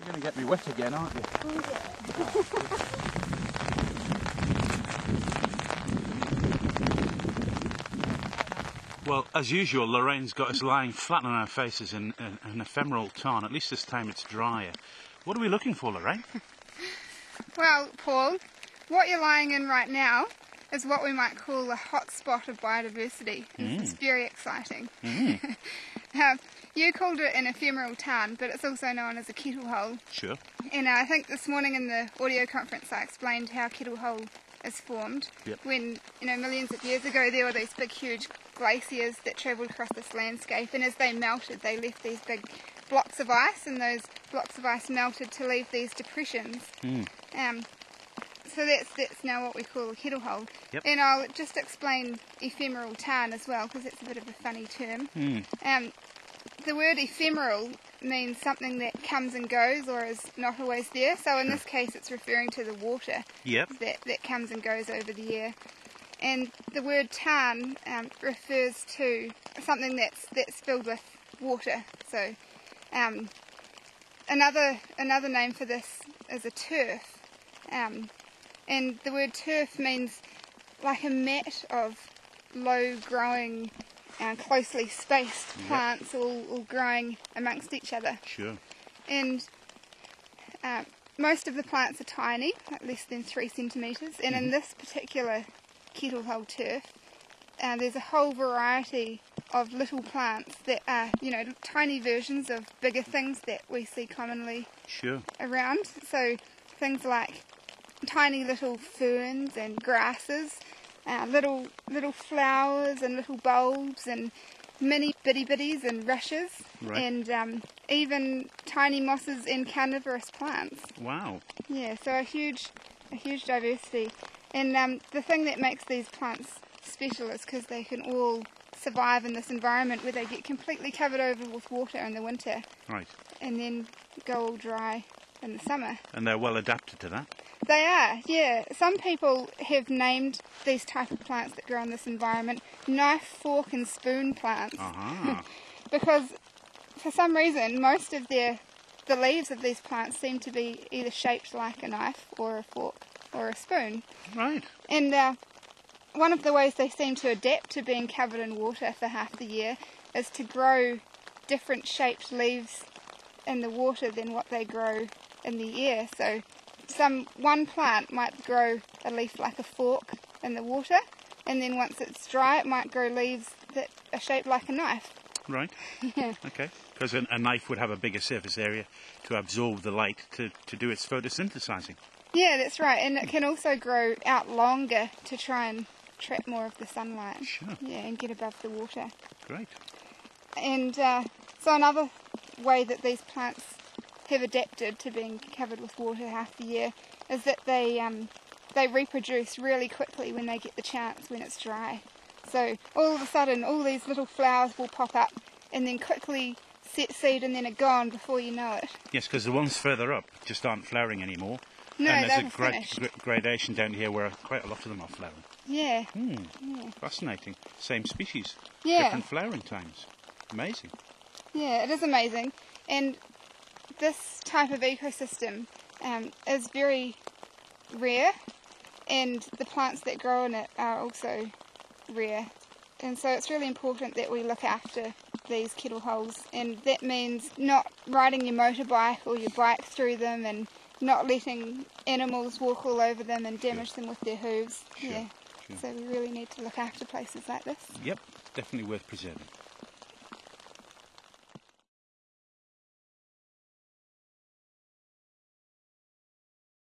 You're going to get me wet again, aren't you? Oh, well, as usual, Lorraine's got us lying flat on our faces in, in an ephemeral tarn. At least this time it's drier. What are we looking for, Lorraine? Well, Paul, what you're lying in right now is what we might call a hotspot of biodiversity. and It's mm. very exciting. Mm. Um, you called it an ephemeral tarn, but it's also known as a kettle hole. Sure. And uh, I think this morning in the audio conference I explained how kettle hole is formed. Yep. When, you know, millions of years ago there were these big huge glaciers that travelled across this landscape and as they melted they left these big blocks of ice and those blocks of ice melted to leave these depressions. Mm. Um, so that's that's now what we call a kettle hole. Yep. And I'll just explain ephemeral tarn as well because it's a bit of a funny term. Mm. Um, the word ephemeral means something that comes and goes or is not always there. So in this case, it's referring to the water Yep. that, that comes and goes over the year. And the word tarn um, refers to something that's that's filled with water. So um, another another name for this is a turf. Um, and the word turf means like a mat of low growing, uh, closely spaced Yep. plants all, all growing amongst each other. Sure. And uh, most of the plants are tiny, like less than three centimetres. And in this particular kettle hole turf, uh, there's a whole variety of little plants that are, you know, tiny versions of bigger things that we see commonly Sure. around. So things like tiny little ferns and grasses, uh, little little flowers and little bulbs and mini bitty bitties and rushes, Right. and um, even tiny mosses and carnivorous plants. Wow. Yeah, so a huge a huge diversity. And um, the thing that makes these plants special is because they can all survive in this environment where they get completely covered over with water in the winter Right. and then go all dry in the summer. And they're well adapted to that. They are, yeah. Some people have named these type of plants that grow in this environment knife, fork, and spoon plants Aha. because for some reason most of their the leaves of these plants seem to be either shaped like a knife or a fork or a spoon. right. And uh, one of the ways they seem to adapt to being covered in water for half the year is to grow different shaped leaves in the water than what they grow in the air. So some one plant might grow a leaf like a fork in the water, and then once it's dry, it might grow leaves that are shaped like a knife. Right. Yeah. Okay. Because a, a knife would have a bigger surface area to absorb the light to, to do its photosynthesizing. Yeah, that's right, and it can also grow out longer to try and trap more of the sunlight. Sure. Yeah, and get above the water. Great. And uh, so another way that these plants have adapted to being covered with water half the year is that they um, they reproduce really quickly when they get the chance when it's dry. So all of a sudden, all these little flowers will pop up and then quickly set seed and then are gone before you know it. Yes, because the ones further up just aren't flowering anymore. No, and there's a gra- gra- gradation down here where quite a lot of them are flowering. Yeah, Hmm. Fascinating. Same species. Yeah. Different flowering times. Amazing. yeah, it is amazing. And this type of ecosystem um, is very rare, and the plants that grow in it are also rare. And so it's really important that we look after these kettle holes, and that means not riding your motorbike or your bike through them and not letting animals walk all over them and damage them with their hooves. Sure, Yeah. sure. So we really need to look after places like this. Yep. Definitely worth preserving.